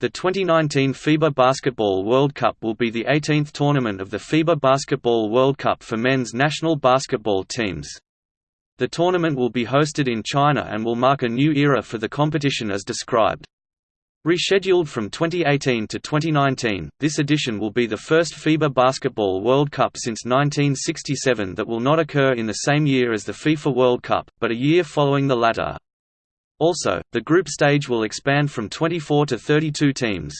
The 2019 FIBA Basketball World Cup will be the 18th tournament of the FIBA Basketball World Cup for men's national basketball teams. The tournament will be hosted in China and will mark a new era for the competition as described. Rescheduled from 2018 to 2019, this edition will be the first FIBA Basketball World Cup since 1967 that will not occur in the same year as the FIFA World Cup, but a year following the latter. Also, the group stage will expand from 24 to 32 teams.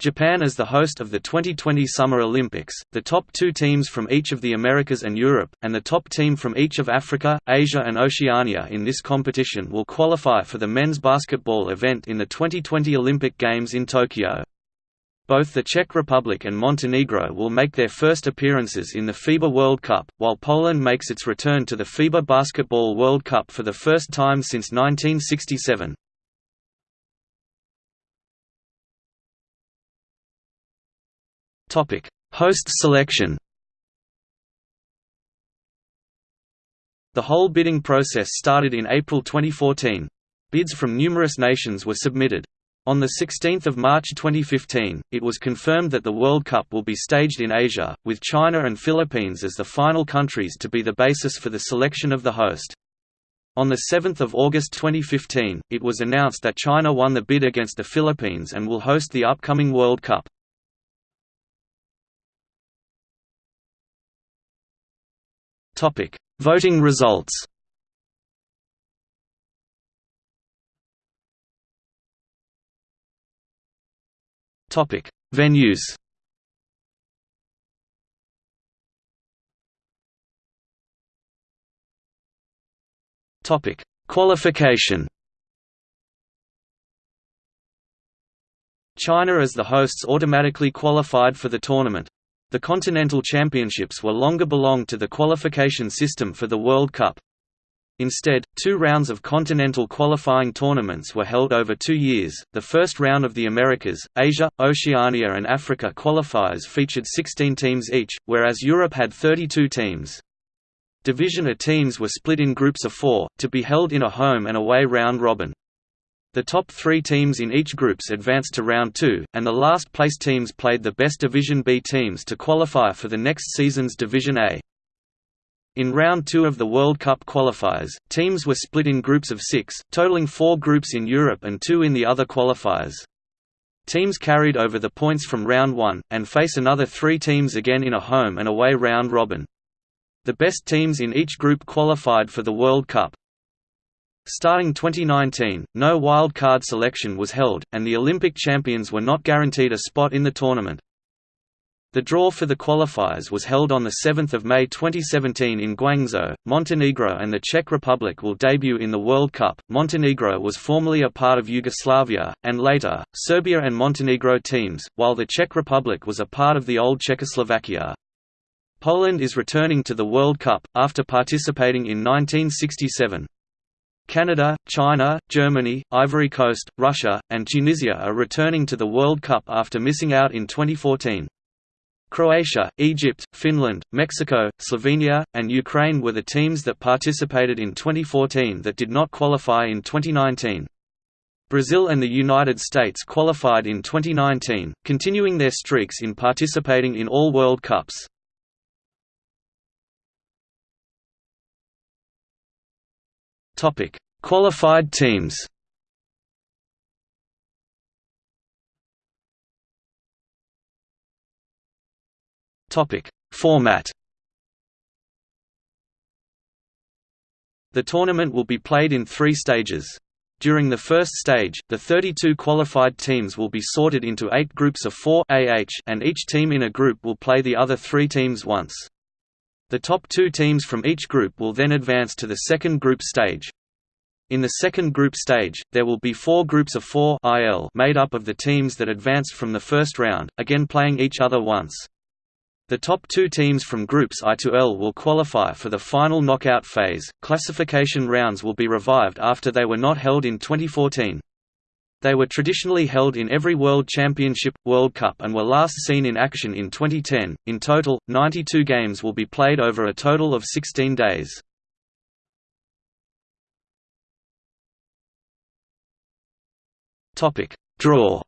Japan as the host of the 2020 Summer Olympics, the top two teams from each of the Americas and Europe, and the top team from each of Africa, Asia and Oceania in this competition will qualify for the men's basketball event in the 2020 Olympic Games in Tokyo. Both the Czech Republic and Montenegro will make their first appearances in the FIBA World Cup, while Poland makes its return to the FIBA Basketball World Cup for the first time since 1967. Topic: Host selection The whole bidding process started in April 2014. Bids from numerous nations were submitted. On 16 March 2015, it was confirmed that the World Cup will be staged in Asia, with China and Philippines as the final countries to be the basis for the selection of the host. On 7 August 2015, it was announced that China won the bid against the Philippines and will host the upcoming World Cup. Voting results Topic: Venues. Topic: Qualification. China as the hosts automatically qualified for the tournament. The Continental Championships were longer belonged to the qualification system for the World Cup. Instead, two rounds of continental qualifying tournaments were held over two years. The first round of the Americas, Asia, Oceania, and Africa qualifiers featured 16 teams each, whereas Europe had 32 teams. Division A teams were split in groups of four, to be held in a home and away round robin. The top three teams in each groups advanced to round two, and the last place teams played the best Division B teams to qualify for the next season's Division A. In round two of the World Cup qualifiers, teams were split in groups of six, totaling four groups in Europe and two in the other qualifiers. Teams carried over the points from round one, and face another three teams again in a home and away round robin. The best teams in each group qualified for the World Cup. Starting 2019, no wild card selection was held, and the Olympic champions were not guaranteed a spot in the tournament. The draw for the qualifiers was held on 7 May 2017 in Guangzhou. Montenegro and the Czech Republic will debut in the World Cup. Montenegro was formerly a part of Yugoslavia, and later, Serbia and Montenegro teams, while the Czech Republic was a part of the old Czechoslovakia. Poland is returning to the World Cup, after participating in 1967. Canada, China, Germany, Ivory Coast, Russia, and Tunisia are returning to the World Cup after missing out in 2014. Croatia, Egypt, Finland, Mexico, Slovenia, and Ukraine were the teams that participated in 2014 that did not qualify in 2019. Brazil and the United States qualified in 2019, continuing their streaks in participating in all World Cups. Qualified teams Topic: Format. The tournament will be played in three stages. During the first stage, the 32 qualified teams will be sorted into eight groups of four AH and each team in a group will play the other three teams once. The top two teams from each group will then advance to the second group stage. In the second group stage, there will be four groups of four IL made up of the teams that advanced from the first round, again playing each other once. The top two teams from groups I to L will qualify for the final knockout phase. Classification rounds will be revived after they were not held in 2014. They were traditionally held in every World Championship, World Cup, and were last seen in action in 2010. In total, 92 games will be played over a total of 16 days. Topic: Draw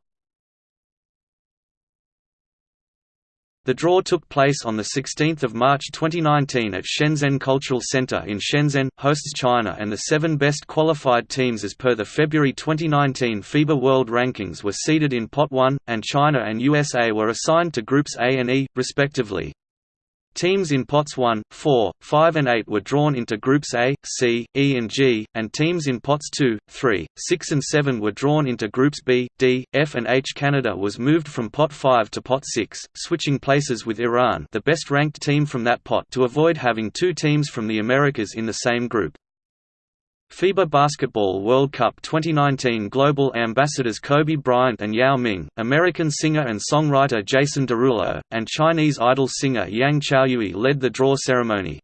The draw took place on 16 March 2019 at Shenzhen Cultural Center in Shenzhen, hosts China and the seven best qualified teams as per the February 2019 FIBA World Rankings were seeded in Pot 1, and China and USA were assigned to Groups A and E, respectively. Teams in pots 1, 4, 5 and 8 were drawn into groups A, C, E and G, and teams in pots 2, 3, 6 and 7 were drawn into groups B, D, F and H. Canada was moved from pot 5 to pot 6, switching places with Iran the best ranked team from that pot to avoid having two teams from the Americas in the same group. FIBA Basketball World Cup 2019 Global Ambassadors Kobe Bryant and Yao Ming, American singer and songwriter Jason Derulo, and Chinese idol singer Yang Chaoyue led the draw ceremony.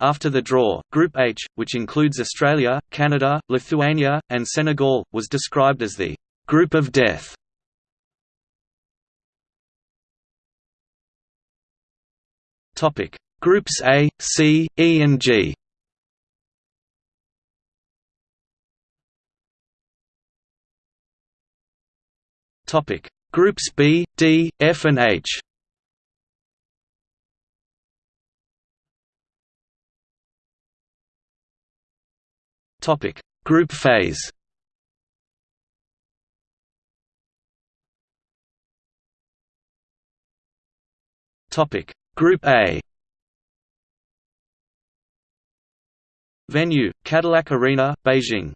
After the draw, Group H, which includes Australia, Canada, Lithuania, and Senegal, was described as the «group of death». Groups A, C, E and G Topic: Groups B, D, F and H. Topic: Group phase. Topic: Group A. Venue: Cadillac Arena, Beijing.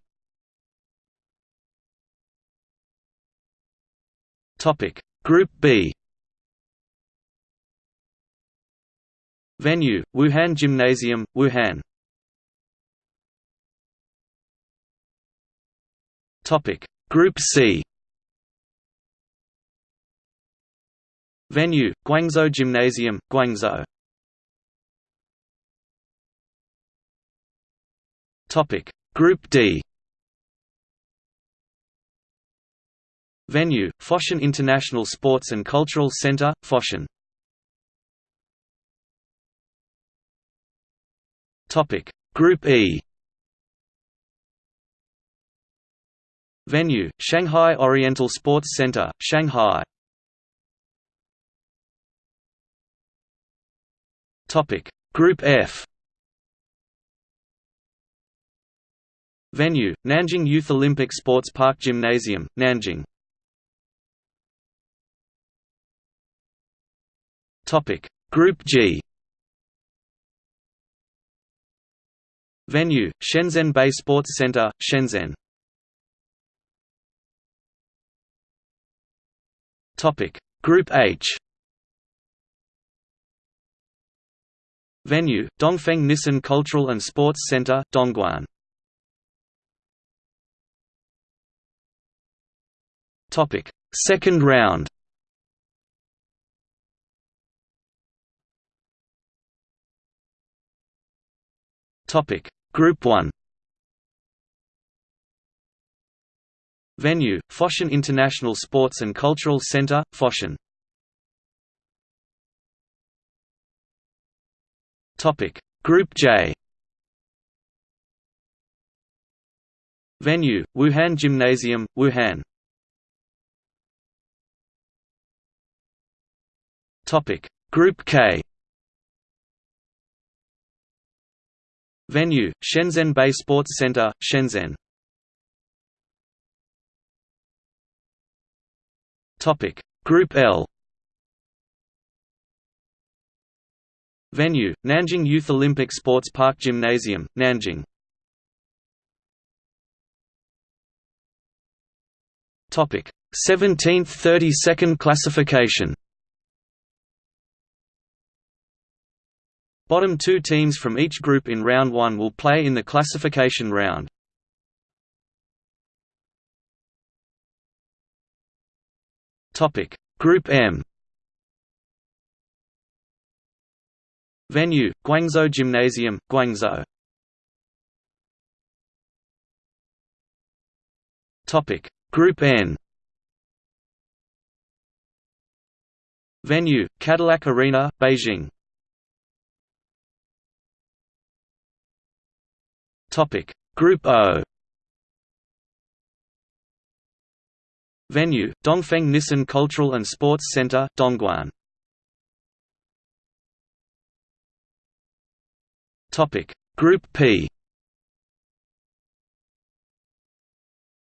Topic. Group B. Venue Wuhan Gymnasium Wuhan. Topic. Group C. Venue Guangzhou Gymnasium Guangzhou. Topic. Group D Venue, Foshan International Sports and Cultural Center, Foshan. Group E. Venue, Shanghai Oriental Sports Center, Shanghai. Group F. Venue, Nanjing Youth Olympic Sports Park Gymnasium, Nanjing Topic. Group G. Venue Shenzhen Bay Sports Center Shenzhen. Topic. Group H. Venue Dongfeng Nissan Cultural and Sports Center Dongguan. Topic. Second round Topic. Group 1 Venue Foshan International Sports and Cultural Center Foshan. Topic. Group J. Venue Wuhan Gymnasium Wuhan. Topic. Group K Venue, Shenzhen Bay Sports Center, Shenzhen. Topic: Group L. Venue, Nanjing Youth Olympic Sports Park Gymnasium, Nanjing. Topic. 17th 32nd classification Bottom two teams from each group in round 1 will play in the classification round. Topic: Group M. Venue: Guangzhou Gymnasium, Guangzhou. Topic: Group N. Venue: Cadillac Arena, Beijing. Topic: Group O. Venue: Dongfeng Nissan Cultural and Sports Center, Dongguan. Topic: Group P.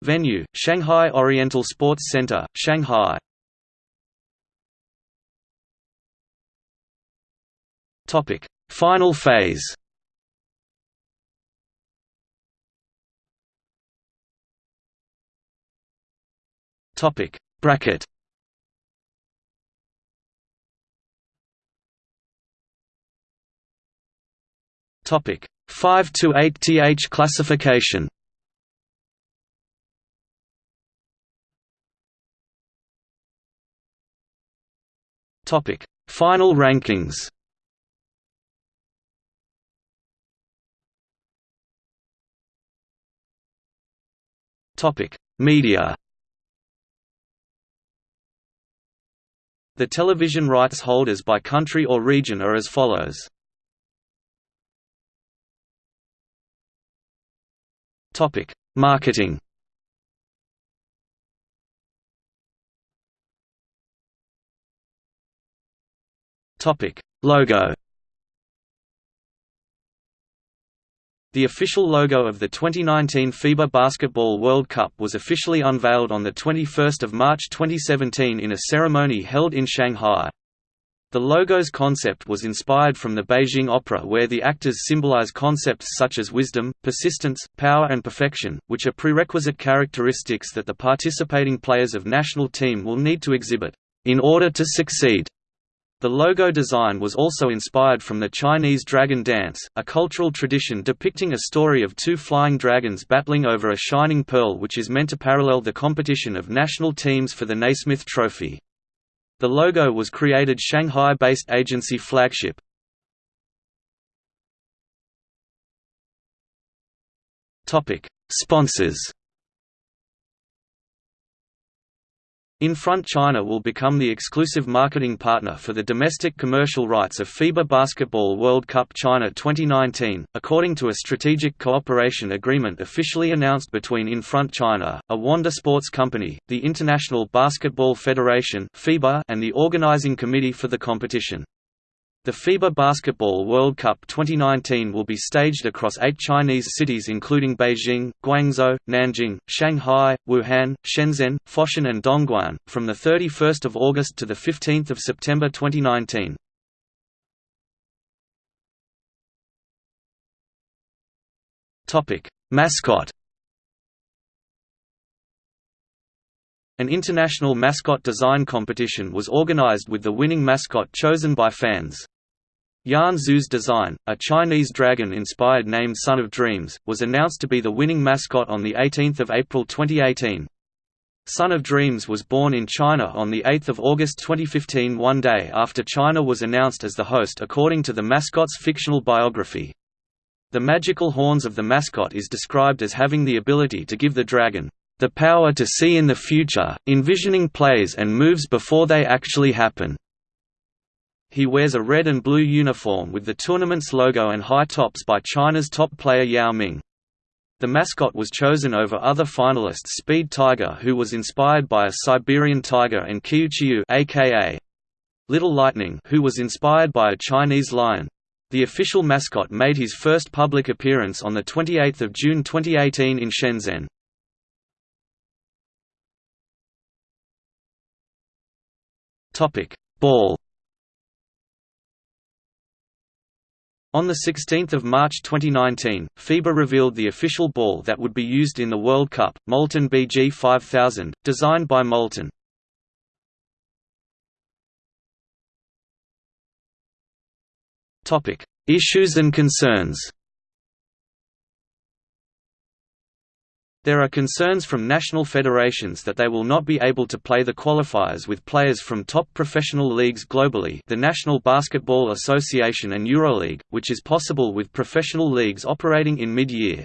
Venue: Shanghai Oriental Sports Center, Shanghai. Topic: Final phase. Topic Bracket. Topic 5 to 8 th classification. Topic Final rankings. Topic Media The television rights holders by country or region are as follows. Topic: Marketing. Topic: Logo. The official logo of the 2019 FIBA Basketball World Cup was officially unveiled on 21 March 2017 in a ceremony held in Shanghai. The logo's concept was inspired from the Beijing Opera where the actors symbolize concepts such as wisdom, persistence, power and perfection, which are prerequisite characteristics that the participating players of national team will need to exhibit, in order to succeed. The logo design was also inspired from the Chinese dragon dance, a cultural tradition depicting a story of two flying dragons battling over a shining pearl which is meant to parallel the competition of national teams for the Naismith Trophy. The logo was created Shanghai-based agency Flagship. Sponsors Infront China will become the exclusive marketing partner for the domestic commercial rights of FIBA Basketball World Cup China 2019, according to a strategic cooperation agreement officially announced between Infront China, a Wanda Sports company, the International Basketball Federation (FIBA), and the organizing committee for the competition. The FIBA Basketball World Cup 2019 will be staged across eight Chinese cities including Beijing, Guangzhou, Nanjing, Shanghai, Wuhan, Shenzhen, Foshan and Dongguan, from 31 August to 15 September 2019. Mascot An international mascot design competition was organized with the winning mascot chosen by fans. Yan Zhu's design, a Chinese dragon-inspired name Son of Dreams, was announced to be the winning mascot on 18 April 2018. Son of Dreams was born in China on 8 August 2015 one day after China was announced as the host according to the mascot's fictional biography. The magical horns of the mascot is described as having the ability to give the dragon, "...the power to see in the future, envisioning plays and moves before they actually happen." He wears a red and blue uniform with the tournament's logo and high tops by China's top player Yao Ming. The mascot was chosen over other finalists Speed Tiger who was inspired by a Siberian tiger and Qiuqiu aka Little Lightning who was inspired by a Chinese lion. The official mascot made his first public appearance on 28 June 2018 in Shenzhen. Ball On 16 March 2019, FIBA revealed the official ball that would be used in the World Cup, Molten BG 5000, designed by Molten. Issues and concerns There are concerns from national federations that they will not be able to play the qualifiers with players from top professional leagues globally the National Basketball Association and EuroLeague, which is possible with professional leagues operating in mid-year.